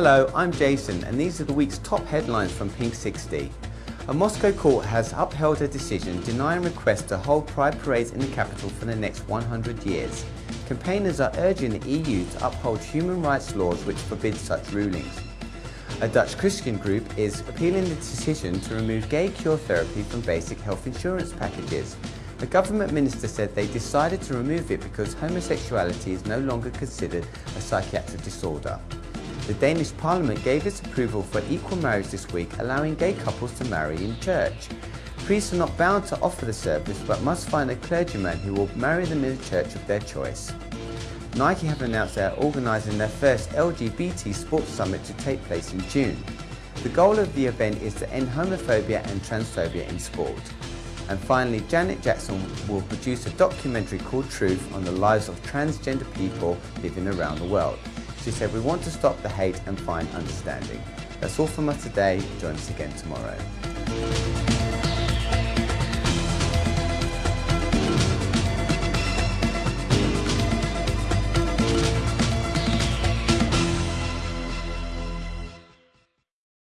Hello, I'm Jason and these are the week's top headlines from Pink 60. A Moscow court has upheld a decision denying requests to hold pride parades in the capital for the next 100 years. Campaigners are urging the EU to uphold human rights laws which forbid such rulings. A Dutch Christian group is appealing the decision to remove gay cure therapy from basic health insurance packages. The government minister said they decided to remove it because homosexuality is no longer considered a psychiatric disorder. The Danish Parliament gave its approval for equal marriage this week, allowing gay couples to marry in church. Priests are not bound to offer the service, but must find a clergyman who will marry them in a church of their choice. Nike have announced they are organising their first LGBT sports summit to take place in June. The goal of the event is to end homophobia and transphobia in sport. And finally, Janet Jackson will produce a documentary called Truth on the lives of transgender people living around the world. She said, we want to stop the hate and find understanding. That's all from us today. Join us again tomorrow.